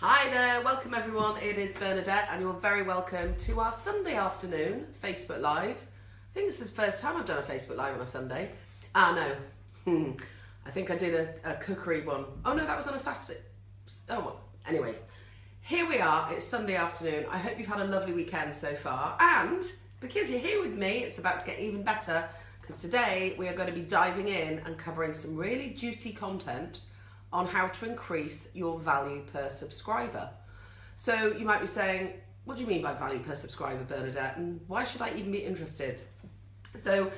Hi there, welcome everyone. It is Bernadette, and you're very welcome to our Sunday afternoon Facebook Live. I think this is the first time I've done a Facebook Live on a Sunday. Ah, no. Hmm. I think I did a, a cookery one. Oh no, that was on a Saturday. Oh, well. Anyway, here we are. It's Sunday afternoon. I hope you've had a lovely weekend so far. And because you're here with me, it's about to get even better because today we are going to be diving in and covering some really juicy content on how to increase your value per subscriber. So you might be saying, what do you mean by value per subscriber, Bernadette? And why should I even be interested? So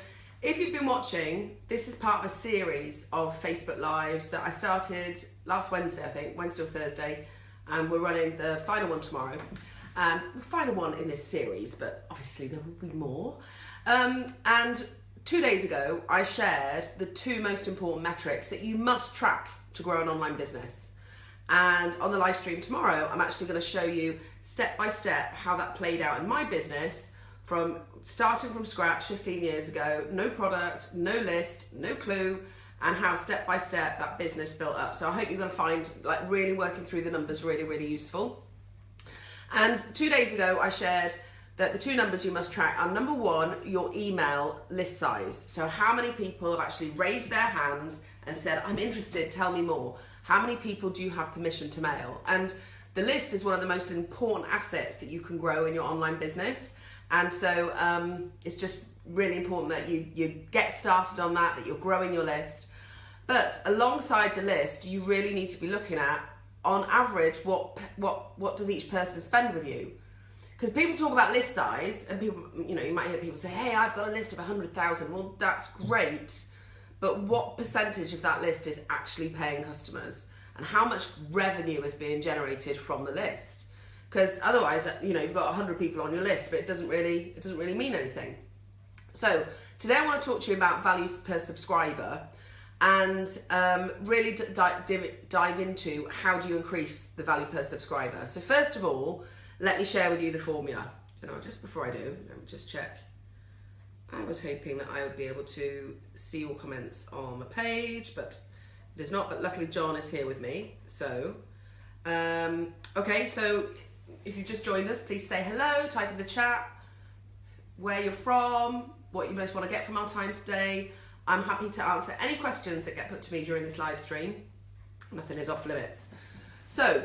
if you've been watching, this is part of a series of Facebook Lives that I started last Wednesday, I think, Wednesday or Thursday, and we're running the final one tomorrow. Um, the final one in this series, but obviously there will be more. Um, and two days ago, I shared the two most important metrics that you must track to grow an online business. And on the live stream tomorrow, I'm actually going to show you step by step how that played out in my business from starting from scratch 15 years ago, no product, no list, no clue, and how step by step that business built up. So I hope you're going to find like really working through the numbers really, really useful. And two days ago, I shared that the two numbers you must track are number one, your email list size. So how many people have actually raised their hands and said, I'm interested, tell me more. How many people do you have permission to mail? And the list is one of the most important assets that you can grow in your online business. And so um, it's just really important that you, you get started on that, that you're growing your list. But alongside the list, you really need to be looking at, on average, what, what, what does each person spend with you? Because people talk about list size, and people, you know, you might hear people say, hey, I've got a list of 100,000. Well, that's great but what percentage of that list is actually paying customers? And how much revenue is being generated from the list? Because otherwise you know you've got 100 people on your list but it doesn't really it doesn't really mean anything. So today i want to talk to you about values per subscriber and um, really dive, dive into how do you increase the value per subscriber. So first of all let me share with you the formula. You know just before i do let me just check I was hoping that I would be able to see your comments on the page, but it is not. But luckily John is here with me. So, um, okay, so if you've just joined us, please say hello, type in the chat where you're from, what you most want to get from our time today. I'm happy to answer any questions that get put to me during this live stream. Nothing is off limits. So,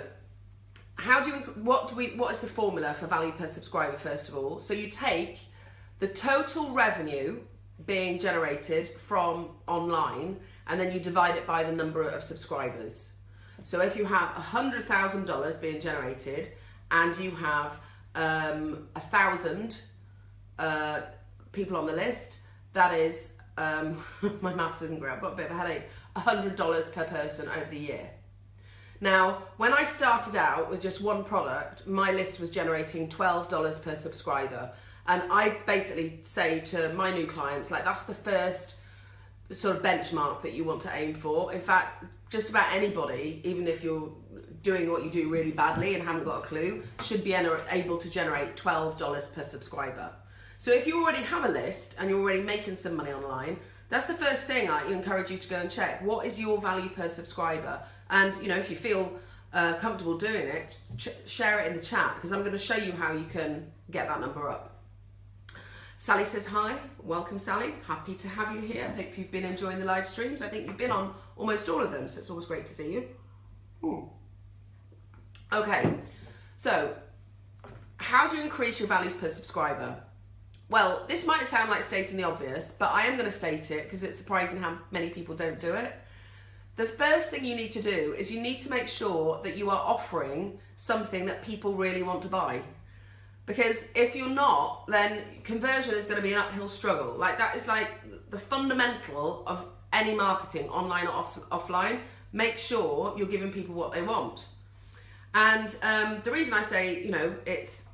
how do you, what do we, what is the formula for value per subscriber first of all? So you take the total revenue being generated from online and then you divide it by the number of subscribers. So if you have $100,000 being generated and you have um, a thousand uh, people on the list, that is, um, my maths isn't great, I've got a bit of a headache, $100 per person over the year. Now, when I started out with just one product, my list was generating $12 per subscriber. And I basically say to my new clients, like that's the first sort of benchmark that you want to aim for. In fact, just about anybody, even if you're doing what you do really badly and haven't got a clue, should be able to generate $12 per subscriber. So if you already have a list and you're already making some money online, that's the first thing I encourage you to go and check. What is your value per subscriber? And you know, if you feel uh, comfortable doing it, share it in the chat because I'm going to show you how you can get that number up. Sally says hi. Welcome, Sally. Happy to have you here. I Hope you've been enjoying the live streams. I think you've been on almost all of them, so it's always great to see you. Ooh. Okay, so how do you increase your values per subscriber? Well, this might sound like stating the obvious, but I am going to state it because it's surprising how many people don't do it. The first thing you need to do is you need to make sure that you are offering something that people really want to buy. Because if you're not, then conversion is going to be an uphill struggle. Like that is like the fundamental of any marketing, online or off offline. Make sure you're giving people what they want. And um, the reason I say, you know, it's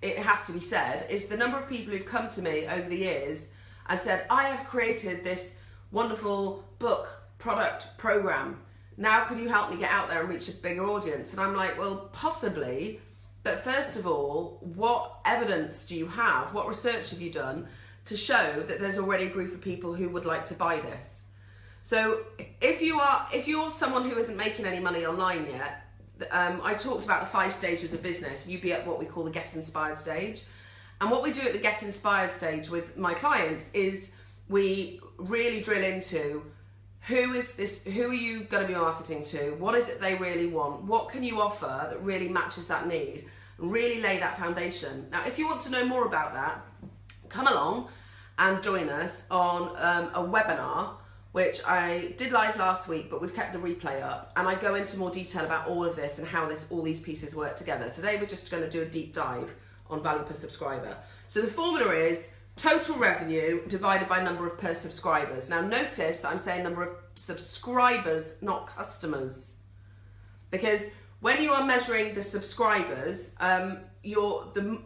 it has to be said is the number of people who've come to me over the years and said, I have created this wonderful book, product, program. Now can you help me get out there and reach a bigger audience? And I'm like, well, possibly, but first of all, what evidence do you have? What research have you done to show that there's already a group of people who would like to buy this? So if you are if you're someone who isn't making any money online yet, um, I talked about the five stages of business. You'd be at what we call the get inspired stage. And what we do at the get inspired stage with my clients is we really drill into who is this who are you going to be marketing to? What is it they really want? What can you offer that really matches that need? And really lay that foundation. Now if you want to know more about that come along and join us on um, a webinar which I did live last week, but we've kept the replay up, and I go into more detail about all of this and how this all these pieces work together. Today we're just going to do a deep dive on value per subscriber. So the formula is total revenue divided by number of per subscribers. Now notice that I'm saying number of subscribers, not customers, because when you are measuring the subscribers, um, you're the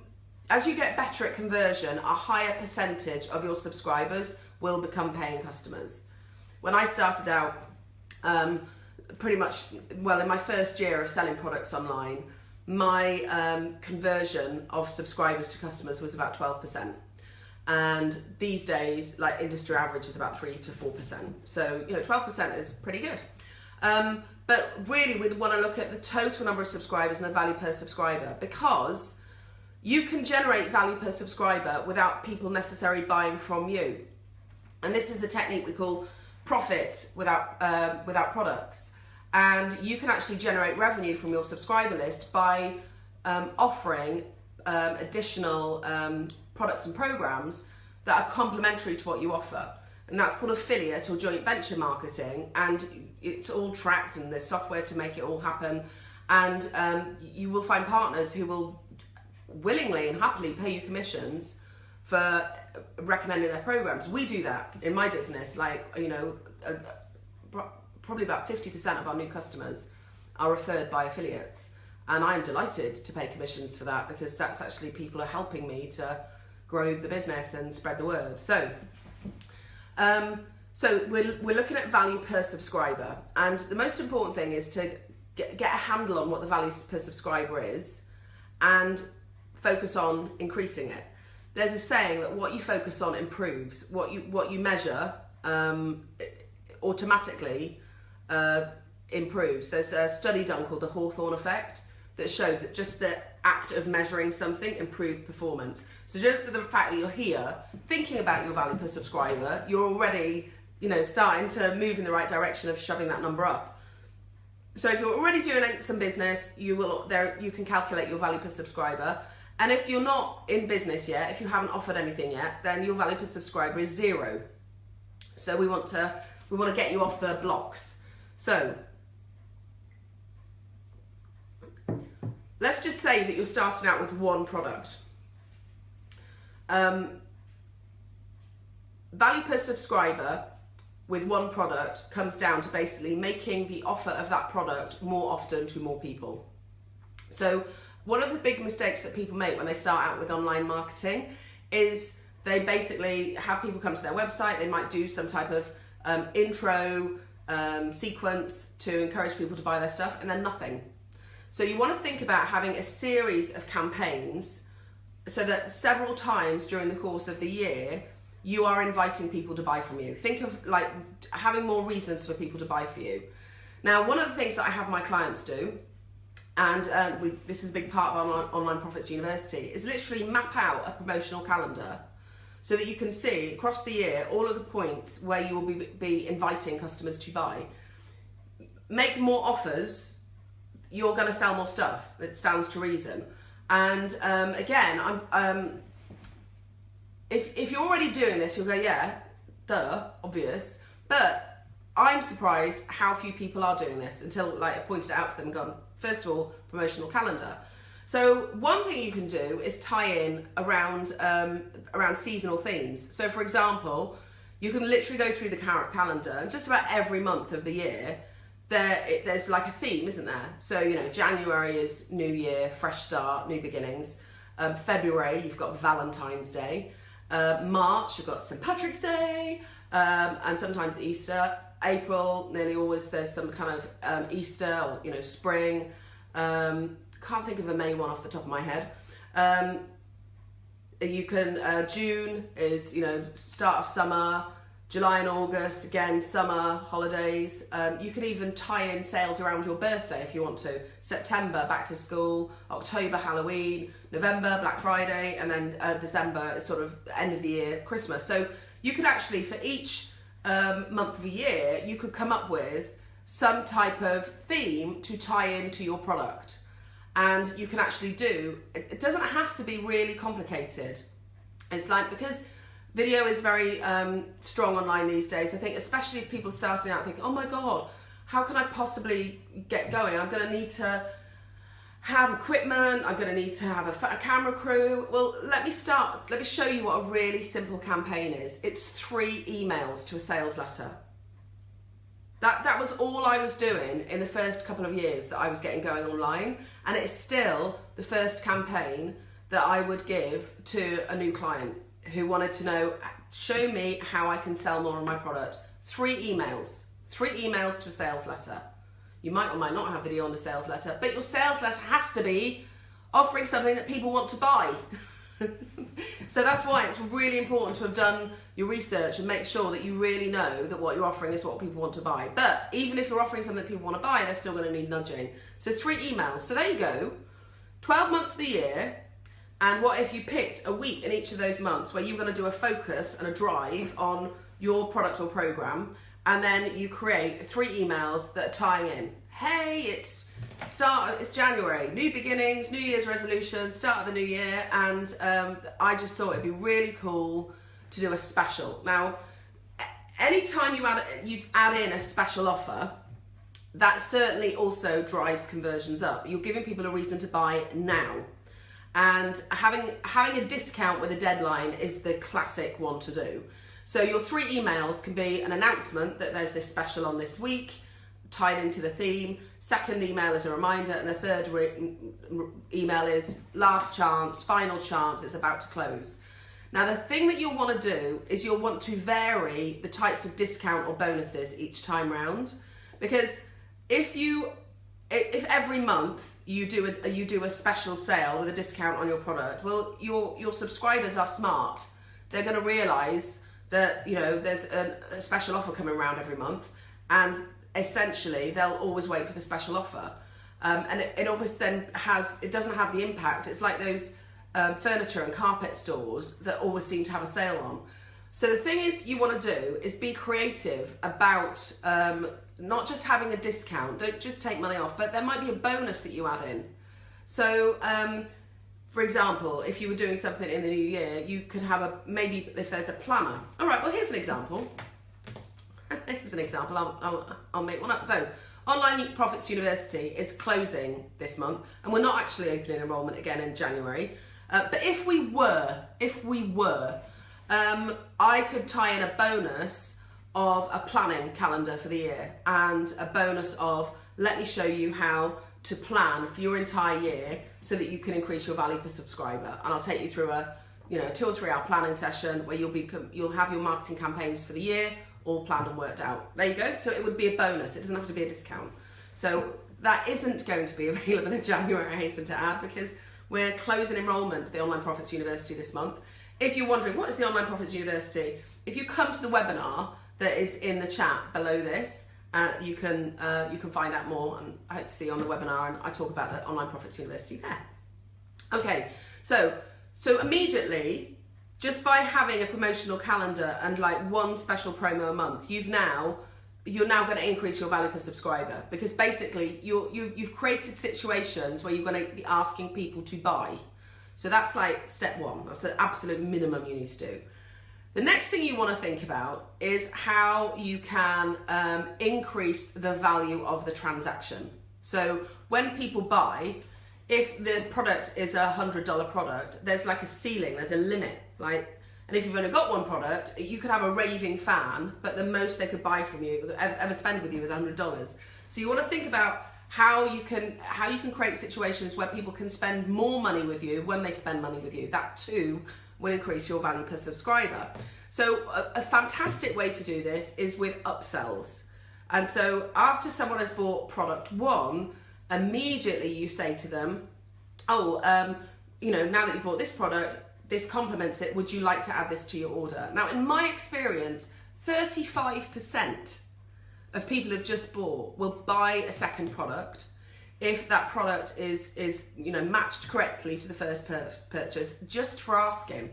as you get better at conversion, a higher percentage of your subscribers will become paying customers. When I started out, um, pretty much, well, in my first year of selling products online, my um, conversion of subscribers to customers was about 12%. And these days, like industry average is about 3 to 4%. So, you know, 12% is pretty good. Um, but really, we want to look at the total number of subscribers and the value per subscriber because you can generate value per subscriber without people necessarily buying from you. And this is a technique we call profit without, uh, without products. And you can actually generate revenue from your subscriber list by um, offering um, additional um, products and programs that are complementary to what you offer. And that's called affiliate or joint venture marketing. And it's all tracked and there's software to make it all happen. And um, you will find partners who will willingly and happily pay you commissions for recommending their programs. We do that in my business. Like, you know, uh, probably about 50% of our new customers are referred by affiliates. And I'm delighted to pay commissions for that because that's actually people are helping me to grow the business and spread the word. So, um, so we're, we're looking at value per subscriber. And the most important thing is to get, get a handle on what the value per subscriber is and focus on increasing it there's a saying that what you focus on improves. What you what you measure um, automatically uh, improves. There's a study done called the Hawthorne effect that showed that just the act of measuring something improved performance. So just the fact that you're here thinking about your value per subscriber, you're already you know starting to move in the right direction of shoving that number up. So if you're already doing some business, you will there you can calculate your value per subscriber and if you're not in business yet, if you haven't offered anything yet, then your value per subscriber is zero. So we want to we want to get you off the blocks. So let's just say that you're starting out with one product. Um, value per subscriber with one product comes down to basically making the offer of that product more often to more people. So one of the big mistakes that people make when they start out with online marketing is they basically have people come to their website, they might do some type of um, intro um, sequence to encourage people to buy their stuff, and then nothing. So you want to think about having a series of campaigns so that several times during the course of the year, you are inviting people to buy from you. Think of like having more reasons for people to buy for you. Now, one of the things that I have my clients do and um, we, this is a big part of our Online Profits University, is literally map out a promotional calendar so that you can see across the year all of the points where you will be, be inviting customers to buy. Make more offers, you're going to sell more stuff. It stands to reason. And um, again, I'm, um, if, if you're already doing this, you'll go, yeah, duh, obvious. But I'm surprised how few people are doing this until like I pointed it out to them and gone, first of all, promotional calendar. So one thing you can do is tie in around um, around seasonal themes. So for example, you can literally go through the calendar and just about every month of the year, there it, there's like a theme, isn't there? So you know, January is New Year, fresh start, new beginnings. Um, February, you've got Valentine's Day. Uh, March, you've got St Patrick's Day, um, and sometimes Easter. April, nearly always there's some kind of um, Easter or you know spring. Um, can't think of a May one off the top of my head. Um, you can uh, June is you know start of summer. July and August, again, summer, holidays. Um, you can even tie in sales around your birthday if you want to. September, back to school, October, Halloween, November, Black Friday, and then uh, December is sort of end of the year, Christmas. So you could actually, for each um, month of the year, you could come up with some type of theme to tie into your product. And you can actually do, it doesn't have to be really complicated. It's like, because Video is very um, strong online these days. I think especially if people starting out thinking, oh my God, how can I possibly get going? I'm gonna need to have equipment, I'm gonna need to have a, a camera crew. Well, let me start, let me show you what a really simple campaign is. It's three emails to a sales letter. That, that was all I was doing in the first couple of years that I was getting going online. And it's still the first campaign that I would give to a new client who wanted to know, show me how I can sell more of my product. Three emails, three emails to a sales letter. You might or might not have video on the sales letter, but your sales letter has to be offering something that people want to buy. so that's why it's really important to have done your research and make sure that you really know that what you're offering is what people want to buy. But even if you're offering something that people want to buy, they're still going to need nudging. So three emails. So there you go. 12 months of the year, and what if you picked a week in each of those months where you're going to do a focus and a drive on your product or program, and then you create three emails that are tying in. Hey, it's start. It's January, new beginnings, New Year's resolutions, start of the new year, and um, I just thought it'd be really cool to do a special. Now, anytime you add you add in a special offer, that certainly also drives conversions up. You're giving people a reason to buy now and having having a discount with a deadline is the classic one to do. So your three emails can be an announcement that there's this special on this week, tied into the theme. Second email is a reminder, and the third email is last chance, final chance, it's about to close. Now the thing that you'll want to do is you'll want to vary the types of discount or bonuses each time round because if you if every month you do a you do a special sale with a discount on your product, well, your your subscribers are smart. They're going to realise that you know there's a, a, special offer coming around every month, and essentially they'll always wait for the special offer. Um, and it, it almost then has it doesn't have the impact. It's like those um, furniture and carpet stores that always seem to have a sale on. So the thing is you want to do is be creative about um, not just having a discount, don't just take money off, but there might be a bonus that you add in. So, um, for example, if you were doing something in the new year, you could have a, maybe if there's a planner. All right, well, here's an example. here's an example, I'll, I'll, I'll make one up. So, Online Profits University is closing this month, and we're not actually opening enrollment again in January. Uh, but if we were, if we were, um, I could tie in a bonus of a planning calendar for the year and a bonus of let me show you how to plan for your entire year so that you can increase your value per subscriber. And I'll take you through a you know two or three hour planning session where you'll be you'll have your marketing campaigns for the year all planned and worked out. There you go. So it would be a bonus. It doesn't have to be a discount. So that isn't going to be available in January I hasten to add because we're closing enrollment to the Online Profits University this month if you're wondering what is the Online Profits University if you come to the webinar that is in the chat below this. Uh, you can uh, you can find out more and I hope to see you on the webinar and I talk about the Online Profits University there. Okay, so so immediately, just by having a promotional calendar and like one special promo a month, you've now you're now going to increase your value per subscriber because basically you you you've created situations where you're going to be asking people to buy. So that's like step one. That's the absolute minimum you need to do. The next thing you want to think about is how you can um, increase the value of the transaction. So when people buy, if the product is a hundred dollar product, there's like a ceiling, there's a limit. Like, and if you've only got one product, you could have a raving fan, but the most they could buy from you, ever spend with you, is a hundred dollars. So you want to think about how you can how you can create situations where people can spend more money with you when they spend money with you. That too will increase your value per subscriber. So a, a fantastic way to do this is with upsells. And so after someone has bought product one, immediately you say to them, oh, um, you know, now that you've bought this product, this complements it, would you like to add this to your order? Now, in my experience, 35% of people who've just bought will buy a second product if that product is is you know matched correctly to the first pur- purchase just for asking.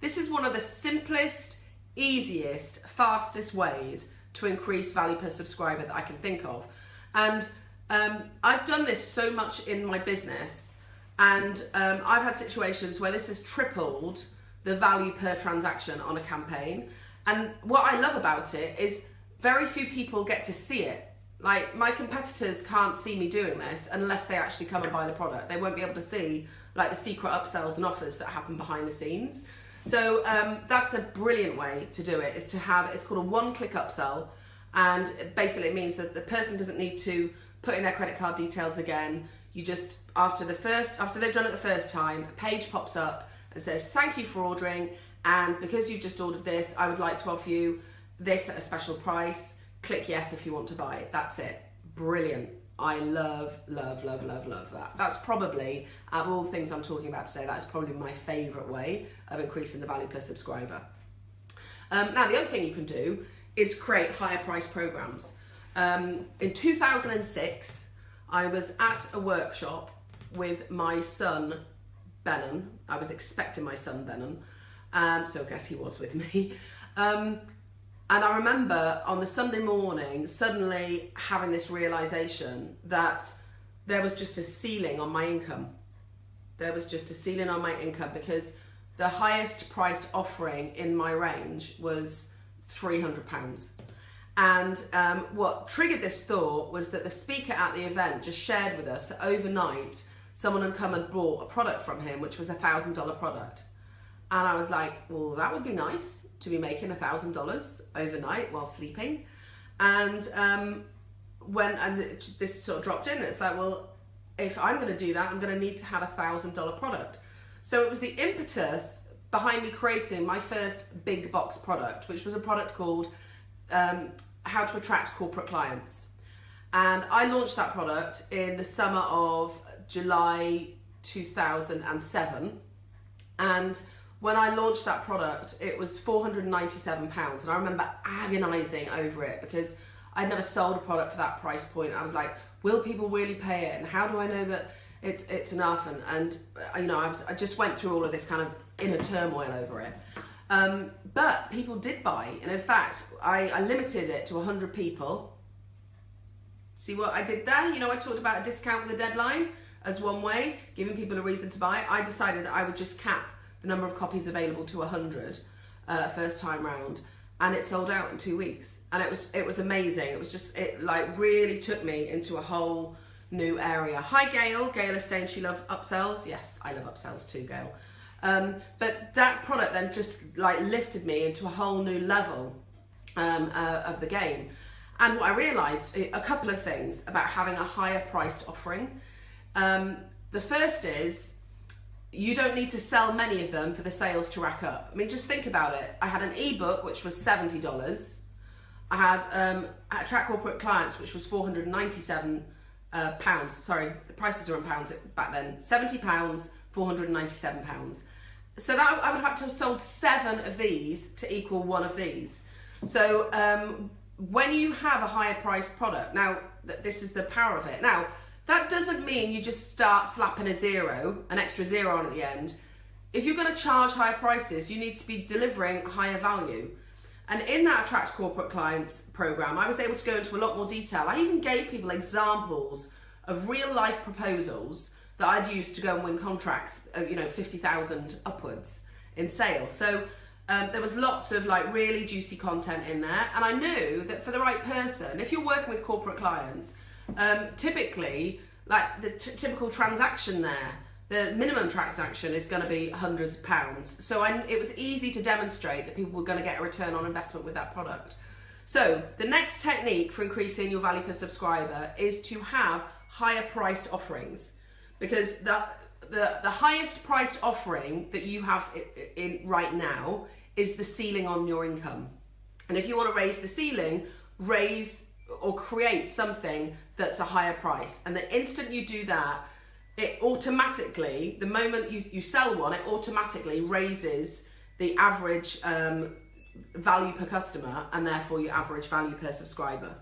This is one of the simplest easiest fastest ways to increase value per subscriber that i can think of. And um, i've done this so much in my business and um, i've had situations where this has tripled the value per transaction on a campaign. And what i love about it is very few people get to see it. Like my competitors can't see me doing this unless they actually come and buy the product. They won't be able to see like the secret upsells and offers that happen behind the scenes. So um, that's a brilliant way to do it. Is to have it's called a one-click upsell, and basically it means that the person doesn't need to put in their credit card details again. You just after the first after they've done it the first time, a page pops up and says thank you for ordering, and because you've just ordered this, I would like to offer you this at a special price. Click yes if you want to buy it. That's it. Brilliant. I love, love, love, love, love that. That's probably, out of all the things I'm talking about today, that's probably my favourite way of increasing the value per subscriber. Um, now, the other thing you can do is create higher price programs. Um, in 2006, I was at a workshop with my son, Benon. I was expecting my son, Benon, um, so I guess he was with me. Um, and I remember on the Sunday morning suddenly having this realization that there was just a ceiling on my income. There was just a ceiling on my income because the highest priced offering in my range was £300. And um, what triggered this thought was that the speaker at the event just shared with us that overnight someone had come and bought a product from him, which was a $1,000 product. And I was like, well, that would be nice to be making a thousand dollars overnight while sleeping. And um, when and this sort of dropped in, it's like, well, if I'm going to do that, I'm going to need to have a thousand dollar product. So it was the impetus behind me creating my first big box product, which was a product called um, How to Attract Corporate Clients. And I launched that product in the summer of July 2007. And when I launched that product, it was £497. And I remember agonizing over it because I'd never sold a product for that price point. I was like, will people really pay it? And how do I know that it's, it's enough? And, and uh, you know, I, was, I just went through all of this kind of inner turmoil over it. Um, but people did buy. And in fact, I, I limited it to 100 people. See what I did there? You know, I talked about a discount with a deadline as one way, giving people a reason to buy. I decided that I would just cap the number of copies available to 100 uh, first time round. And it sold out in two weeks. And it was it was amazing. It was just it like really took me into a whole new area. Hi gail. Gail is saying she loves upsells. Yes i love upsells too gail. Um, but that product then just like lifted me into a whole new level um, uh, of the game. And what i realized a couple of things about having a higher priced offering. Um, the first is you don't need to sell many of them for the sales to rack up. I mean, just think about it. I had an ebook which was seventy dollars. I had um, attract corporate clients which was four hundred ninety seven uh, pounds. Sorry, the prices are in pounds back then. Seventy pounds, four hundred ninety seven pounds. So that I would have to have sold seven of these to equal one of these. So um, when you have a higher priced product, now that this is the power of it. Now that doesn't mean you just start slapping a zero, an extra zero on at the end. If you're going to charge higher prices, you need to be delivering higher value. And in that Attract Corporate Clients program, I was able to go into a lot more detail. I even gave people examples of real life proposals that I'd used to go and win contracts, uh, you know, 50,000 upwards in sales. So um, there was lots of like really juicy content in there. And I knew that for the right person, if you're working with corporate clients, um, typically, like the typical transaction there, the minimum transaction is going to be hundreds of pounds. So I, it was easy to demonstrate that people were going to get a return on investment with that product. So the next technique for increasing your value per subscriber is to have higher priced offerings because the, the, the highest priced offering that you have in, in right now is the ceiling on your income. And if you want to raise the ceiling, raise or create something that's a higher price. And the instant you do that, it automatically, the moment you, you sell one, it automatically raises the average um, value per customer and therefore your average value per subscriber.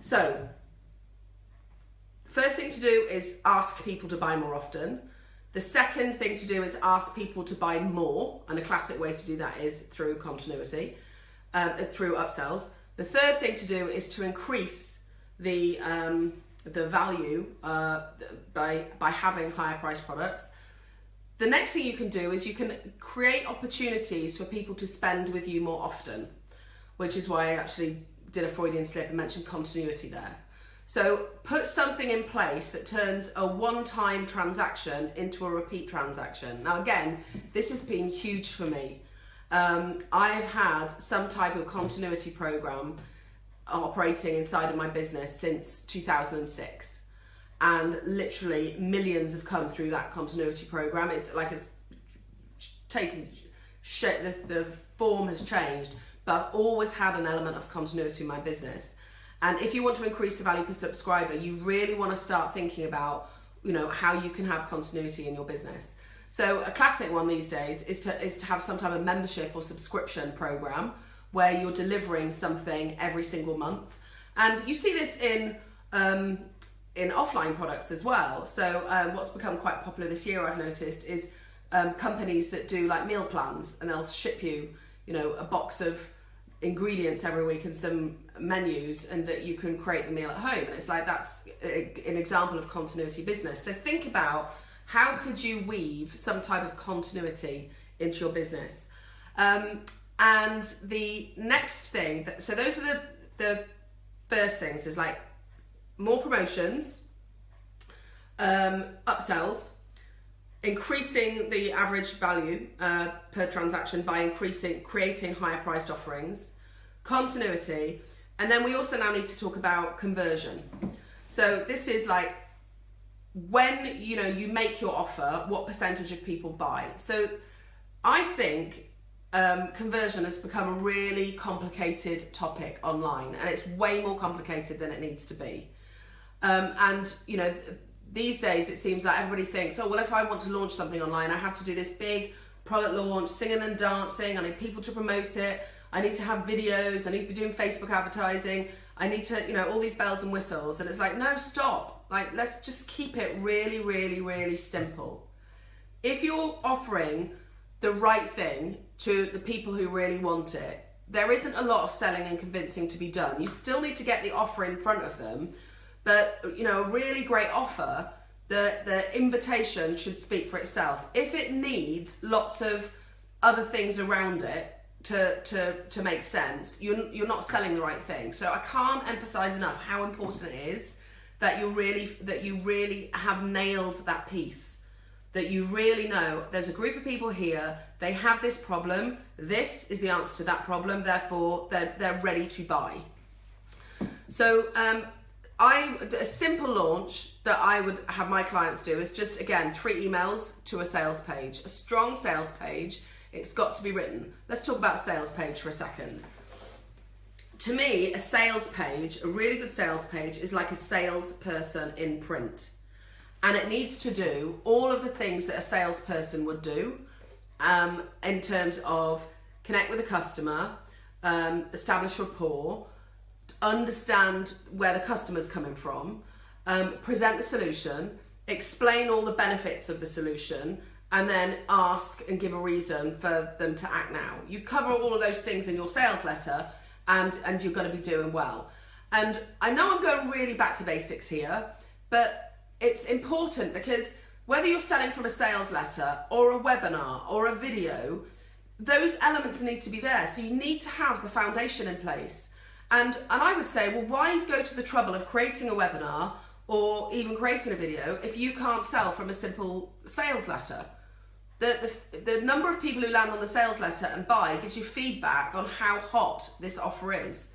So, first thing to do is ask people to buy more often. The second thing to do is ask people to buy more, and a classic way to do that is through continuity, uh, through upsells. The third thing to do is to increase the um, the value uh, by by having higher price products. The next thing you can do is you can create opportunities for people to spend with you more often, which is why I actually did a Freudian slip and mentioned continuity there. So put something in place that turns a one-time transaction into a repeat transaction. Now again, this has been huge for me. Um, I've had some type of continuity program operating inside of my business since 2006 and literally millions have come through that continuity program. It's like it's taken shit the, the form has changed but I've always had an element of continuity in my business. And if you want to increase the value per subscriber you really want to start thinking about you know how you can have continuity in your business. So a classic one these days is to is to have some type of membership or subscription program where you're delivering something every single month. And you see this in um, in offline products as well. So um, what's become quite popular this year, I've noticed, is um, companies that do like meal plans, and they'll ship you, you know, a box of ingredients every week and some menus, and that you can create the meal at home. And it's like that's a, an example of continuity business. So think about how could you weave some type of continuity into your business. Um, and the next thing, that, so those are the, the first things is like more promotions, um, upsells, increasing the average value uh, per transaction by increasing, creating higher priced offerings, continuity, and then we also now need to talk about conversion. So this is like when you know you make your offer, what percentage of people buy. So I think um, conversion has become a really complicated topic online and it's way more complicated than it needs to be. Um, and, you know, these days it seems like everybody thinks, oh, well, if I want to launch something online, I have to do this big product launch, singing and dancing, I need people to promote it, I need to have videos, I need to be doing Facebook advertising, I need to, you know, all these bells and whistles. And it's like, no, stop. Like, let's just keep it really, really, really simple. If you're offering the right thing to the people who really want it. There isn't a lot of selling and convincing to be done. You still need to get the offer in front of them, but you know, a really great offer, the, the invitation should speak for itself. If it needs lots of other things around it to, to, to make sense, you're, you're not selling the right thing. So I can't emphasize enough how important it is that you really, that you really have nailed that piece that you really know there's a group of people here, they have this problem, this is the answer to that problem, therefore they're, they're ready to buy. So um, I, a simple launch that I would have my clients do is just, again, three emails to a sales page, a strong sales page, it's got to be written. Let's talk about sales page for a second. To me, a sales page, a really good sales page is like a salesperson in print and it needs to do all of the things that a salesperson would do um, in terms of connect with the customer, um, establish rapport, understand where the customer's coming from, um, present the solution, explain all the benefits of the solution, and then ask and give a reason for them to act now. You cover all of those things in your sales letter and, and you're going to be doing well. And I know I'm going really back to basics here, but it's important because whether you're selling from a sales letter or a webinar or a video, those elements need to be there. So you need to have the foundation in place. And, and I would say, well, why go to the trouble of creating a webinar or even creating a video if you can't sell from a simple sales letter? The, the, the number of people who land on the sales letter and buy gives you feedback on how hot this offer is.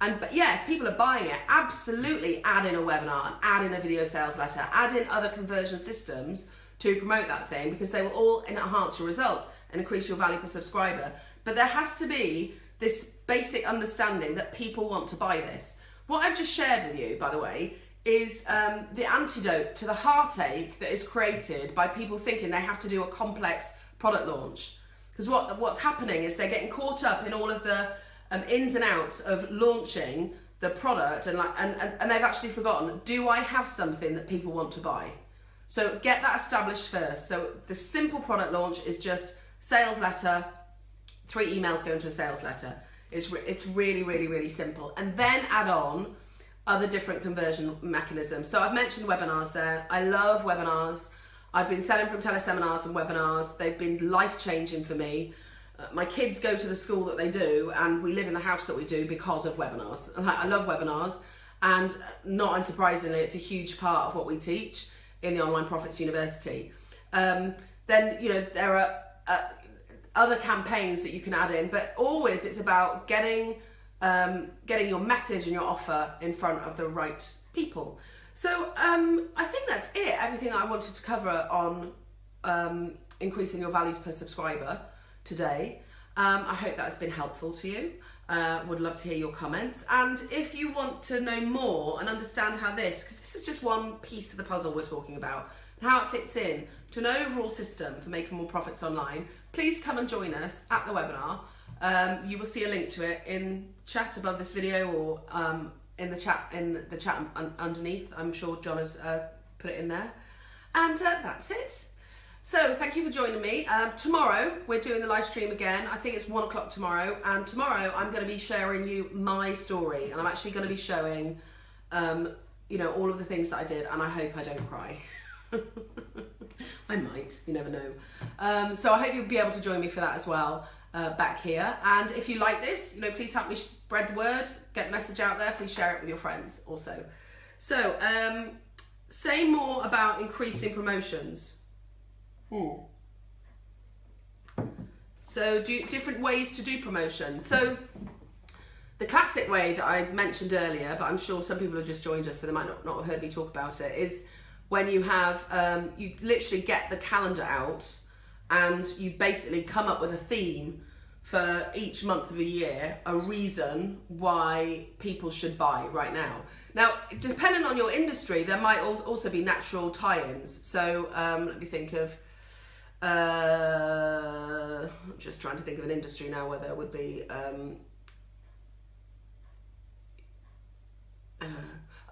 And but yeah, if people are buying it, absolutely add in a webinar and add in a video sales letter, add in other conversion systems to promote that thing because they will all enhance your results and increase your value per subscriber. But there has to be this basic understanding that people want to buy this. What I've just shared with you, by the way, is um, the antidote to the heartache that is created by people thinking they have to do a complex product launch. Because what what's happening is they're getting caught up in all of the um, ins and outs of launching the product and like and, and, and they've actually forgotten do i have something that people want to buy? So get that established first. So the simple product launch is just sales letter three emails go into a sales letter. It's re- it's really really really simple. And then add on other different conversion mechanisms. So i've mentioned webinars there. I love webinars. I've been selling from teleseminars and webinars. They've been life changing for me my kids go to the school that they do and we live in the house that we do because of webinars. I love webinars and not unsurprisingly it's a huge part of what we teach in the online profits university. Um, then you know there are uh, other campaigns that you can add in but always it's about getting um, getting your message and your offer in front of the right people. So um, i think that's it. Everything i wanted to cover on um, increasing your values per subscriber today. Um, I hope that's been helpful to you. Uh, would love to hear your comments. And if you want to know more and understand how this, because this is just one piece of the puzzle we're talking about, and how it fits in to an overall system for making more profits online, please come and join us at the webinar. Um, you will see a link to it in chat above this video or um, in the chat in the chat un underneath. I'm sure John has uh, put it in there. And uh, that's it. So thank you for joining me. Um, tomorrow we're doing the live stream again. I think it's one o'clock tomorrow. And tomorrow I'm going to be sharing you my story, and I'm actually going to be showing, um, you know, all of the things that I did. And I hope I don't cry. I might. You never know. Um, so I hope you'll be able to join me for that as well. Uh, back here and if you like this you know please help me spread the word get message out there please share it with your friends also so um say more about increasing promotions Hmm. So do different ways to do promotion. So the classic way that I mentioned earlier, but I'm sure some people have just joined us, so they might not, not have heard me talk about it, is when you have, um, you literally get the calendar out and you basically come up with a theme for each month of the year, a reason why people should buy right now. Now, depending on your industry, there might also be natural tie-ins. So um, let me think of, uh, I'm just trying to think of an industry now where there would be. Um, uh,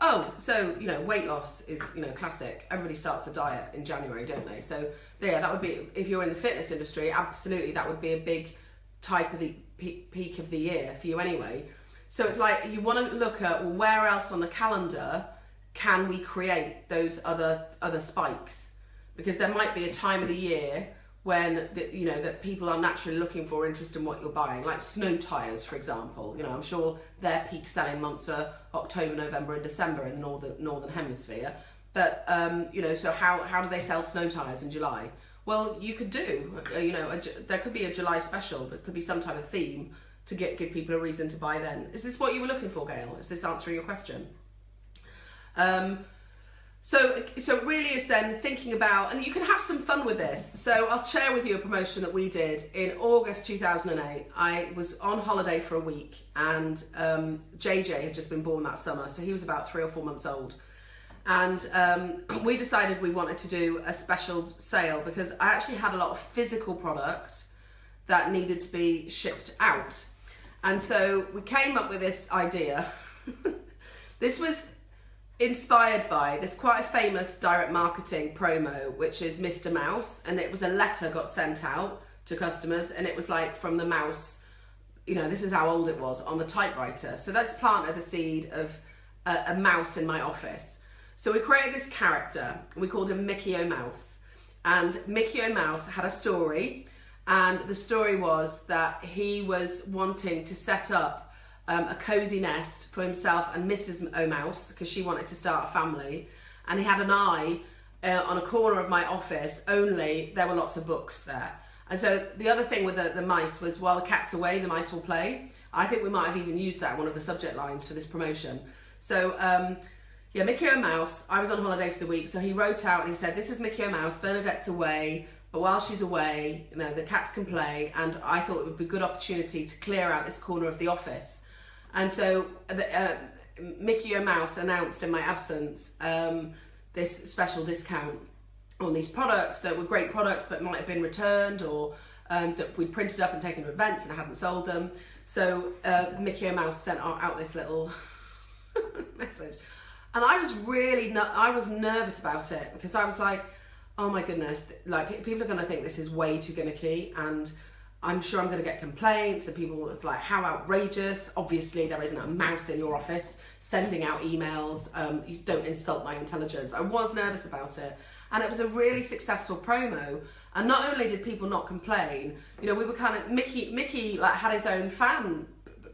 oh, so you know, weight loss is you know classic. Everybody starts a diet in January, don't they? So yeah, that would be if you're in the fitness industry, absolutely, that would be a big type of the peak of the year for you anyway. So it's like you want to look at where else on the calendar can we create those other other spikes because there might be a time of the year when you know that people are naturally looking for interest in what you're buying like snow tires for example. You know i'm sure their peak selling months are october november and december in the northern northern hemisphere. But um, you know so how, how do they sell snow tires in july? Well you could do uh, you know a, there could be a july special there could be some type of theme to get give people a reason to buy then. Is this what you were looking for gail? Is this answering your question? Um, so, so really is then thinking about, and you can have some fun with this. So I'll share with you a promotion that we did in August 2008. I was on holiday for a week and um, JJ had just been born that summer. So he was about three or four months old. And um, we decided we wanted to do a special sale because I actually had a lot of physical product that needed to be shipped out. And so we came up with this idea. this was inspired by this quite a famous direct marketing promo which is Mr Mouse and it was a letter got sent out to customers and it was like from the mouse you know this is how old it was on the typewriter. So let's plant the seed of a, a mouse in my office. So we created this character we called him Mickey O Mouse. And Mickey O Mouse had a story and the story was that he was wanting to set up um, a cosy nest for himself and Mrs. O'Mouse because she wanted to start a family. And he had an eye uh, on a corner of my office, only there were lots of books there. And so the other thing with the, the mice was while the cat's away, the mice will play. I think we might have even used that one of the subject lines for this promotion. So um, yeah, Mickey O'Mouse, I was on holiday for the week, so he wrote out and he said, this is Mickey O'Mouse, Bernadette's away, but while she's away, you know, the cats can play, and I thought it would be a good opportunity to clear out this corner of the office. And so uh, Mickey O Mouse announced in my absence um, this special discount on these products that were great products but might have been returned or um, that we'd printed up and taken to events and hadn't sold them. So uh, Mickey Mouse sent out this little message. And I was really, I was nervous about it because I was like, oh my goodness, like people are going to think this is way too gimmicky and I'm sure I'm going to get complaints and people, it's like, how outrageous. Obviously, there isn't a mouse in your office sending out emails. Um, you don't insult my intelligence. I was nervous about it. And it was a really successful promo. And not only did people not complain, you know, we were kind of, Mickey, Mickey like had his own fan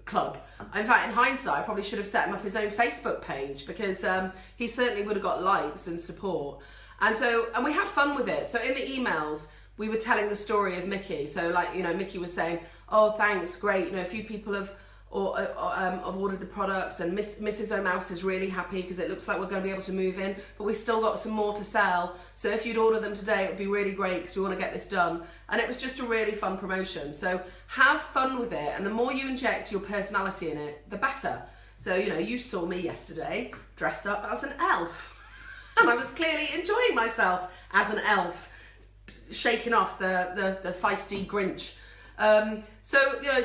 club. In fact, in hindsight, I probably should have set him up his own Facebook page because um, he certainly would have got likes and support. And so, and we had fun with it. So in the emails, we were telling the story of Mickey. So like, you know, Mickey was saying, oh, thanks, great. You know, a few people have or, or um, have ordered the products and Miss, Mrs. O'Mouse is really happy because it looks like we're going to be able to move in, but we still got some more to sell. So if you'd order them today, it would be really great because we want to get this done. And it was just a really fun promotion. So have fun with it. And the more you inject your personality in it, the better. So, you know, you saw me yesterday dressed up as an elf. And I was clearly enjoying myself as an elf, shaking off the, the, the feisty Grinch. Um, so you know,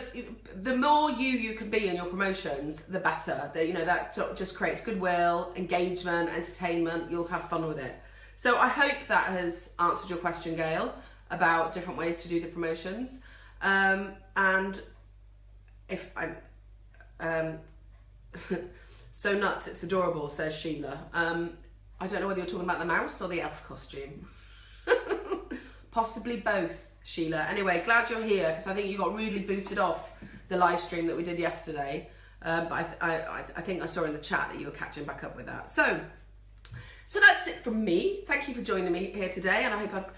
the more you you can be in your promotions, the better. The, you know that just creates goodwill, engagement, entertainment. You'll have fun with it. So I hope that has answered your question, Gail, about different ways to do the promotions. Um, and if I'm um, so nuts, it's adorable, says Sheila. Um, I don't know whether you're talking about the mouse or the elf costume. Possibly both, Sheila. Anyway, glad you're here because I think you got rudely booted off the live stream that we did yesterday. Um, but I, I, I think I saw in the chat that you were catching back up with that. So, so that's it from me. Thank you for joining me here today, and I hope I've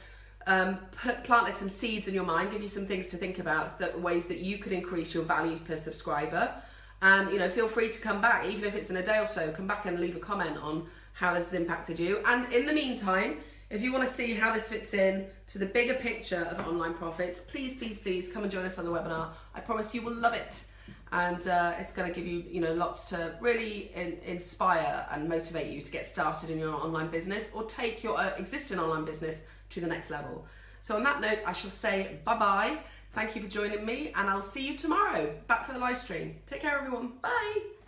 um, put, planted some seeds in your mind, give you some things to think about, the ways that you could increase your value per subscriber. And you know, feel free to come back, even if it's in a day or so. Come back and leave a comment on how this has impacted you. And in the meantime, if you want to see how this fits in to the bigger picture of online profits, please, please, please come and join us on the webinar. I promise you will love it. And uh, it's going to give you, you know, lots to really in, inspire and motivate you to get started in your online business or take your uh, existing online business to the next level. So on that note, I shall say bye-bye. Thank you for joining me and I'll see you tomorrow back for the live stream. Take care everyone. Bye.